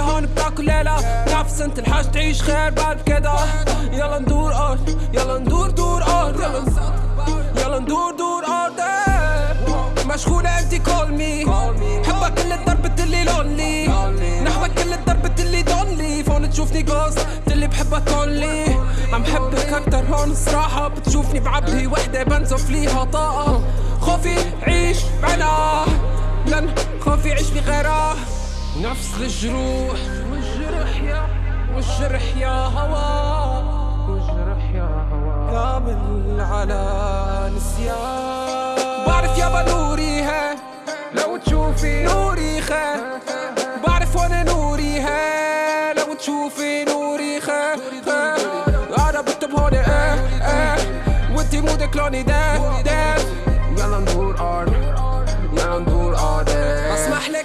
هون بتاكل ليلة. نفس انت الحاج تعيش خير بعد كده. يلا ندور أرض يلا ندور دور أرض. يلا يلا ندور دور أرض. مشغولة انت كول مي حبك كل الضرب اللي لونلي نحوك كل الضرب اللي دونلي. فون تشوفني جوست اللي بحبك اونلي عم حبك أكتر هون الصراحة بتشوفني بعبي وحدة بنزف ليها طاقة. خوفي عيش بعنا لن خوفي عيش بغيرها. نفس الجروح والجرح يا والجرح يا هوا والجرح يا هوا قابل على نسيان بعرف يابا نوري هي لو تشوفي نوري خي بعرف وأنا نوري هي لو تشوفي نوري خي أنا بكتب هون إيه إيه وانتي مودك لوني ده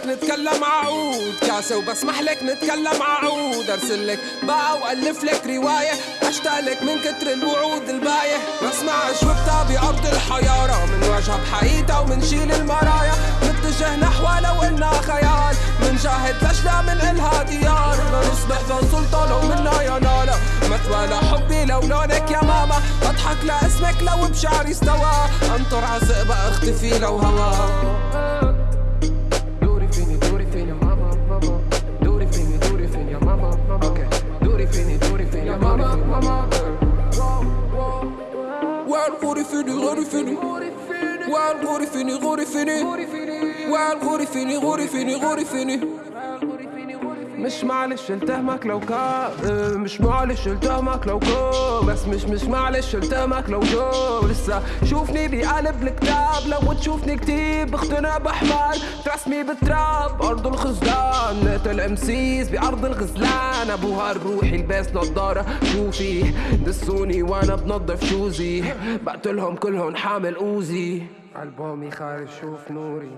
لك نتكلم عود. كاسة وبسمح لك نتكلم عود. أرسل لك بقى وألف لك رواية. اشتاق لك من كتر الوعود الباية بسمع جوبتها بأرض الحيارة من وجهها بحقيقتها ومنشيل المرايا. نتجه نحو لو إلنا خيال. منجاهد لجنة من إلها ديار. نصبح ذا سلطة لو منا يا نالا. مثوى لحبي لو لونك يا ماما. بضحك لاسمك لو بشعري استوى. انطر عزق أختفي لو هوا ma main. Wild, gros fini, gros fini. Wild, gros fini, gros fini. Wild, fini, gros fini, gros fini. مش معلش التهمك لو كان مش معلش التهمك لو كان بس مش مش معلش التهمك لو جو. لسه شوفني بقلب الكتاب لو تشوفني كتير بقتنع بحمال رسمي بالتراب أرض الخزلان. نقتل امسيس بأرض الغزلان. أبوها الروحي لباس نضاره شوفي. دسوني وأنا بنضف شوزي. بقتلهم كلهم حامل أوزي. ألبومي خارج شوف نوري.